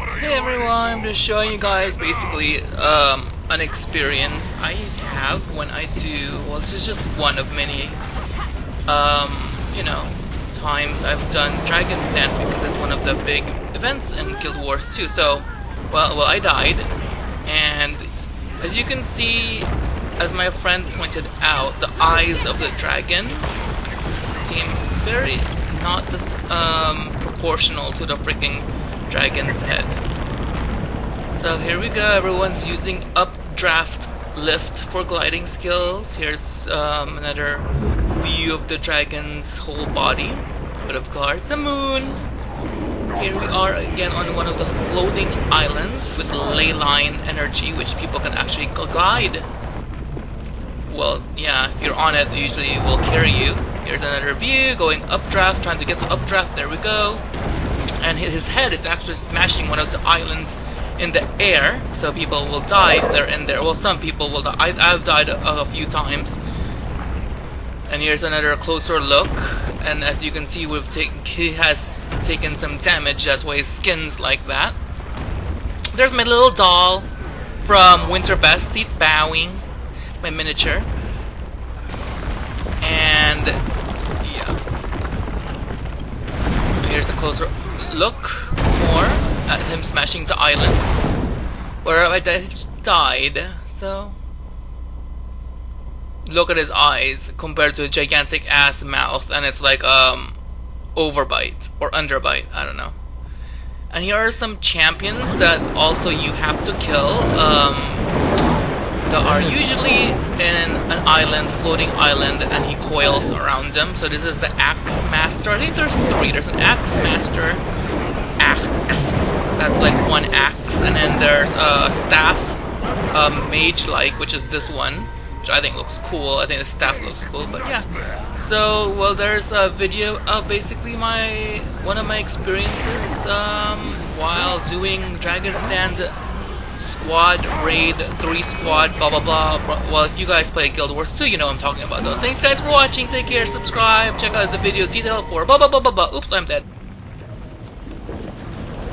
Hey everyone, I'm just showing you guys basically um, an experience I have when I do, well this is just one of many, um, you know, times I've done Dragon's Den because it's one of the big events in Guild Wars 2. So, well, well I died, and as you can see, as my friend pointed out, the eyes of the dragon seems very not this, um, proportional to the freaking dragon's head. So here we go, everyone's using updraft lift for gliding skills. Here's um, another view of the dragon's whole body. But of course, the moon. Here we are again on one of the floating islands with ley line energy, which people can actually glide. Well, yeah, if you're on it, usually it will carry you. Here's another view, going updraft, trying to get to updraft, there we go. And his head is actually smashing one of the islands in the air, so people will die if they're in there. Well, some people will die. I, have died a, a, few times. And here's another closer look, and as you can see, we've he has taken some damage. That's why his skin's like that. There's my little doll from Winterbest. He's bowing, my miniature. And yeah, here's a closer look more at him smashing the island where I died. So look at his eyes compared to his gigantic ass mouth, and it's like um overbite or underbite. I don't know. And here are some champions that also you have to kill. Um, that are usually in an island, floating island, and he coils around them. So this is the Axe Master. I think there's three. There's an Axe Master, that's like one axe, and then there's a staff, um, mage-like, which is this one, which I think looks cool. I think the staff looks cool, but yeah. So, well, there's a video of basically my one of my experiences um, while doing Dragon's Den squad raid 3 squad blah blah blah well if you guys play guild wars 2 you know i'm talking about though. Thanks guys for watching. Take care. Subscribe. Check out the video detail for blah blah blah blah blah. Oops i'm dead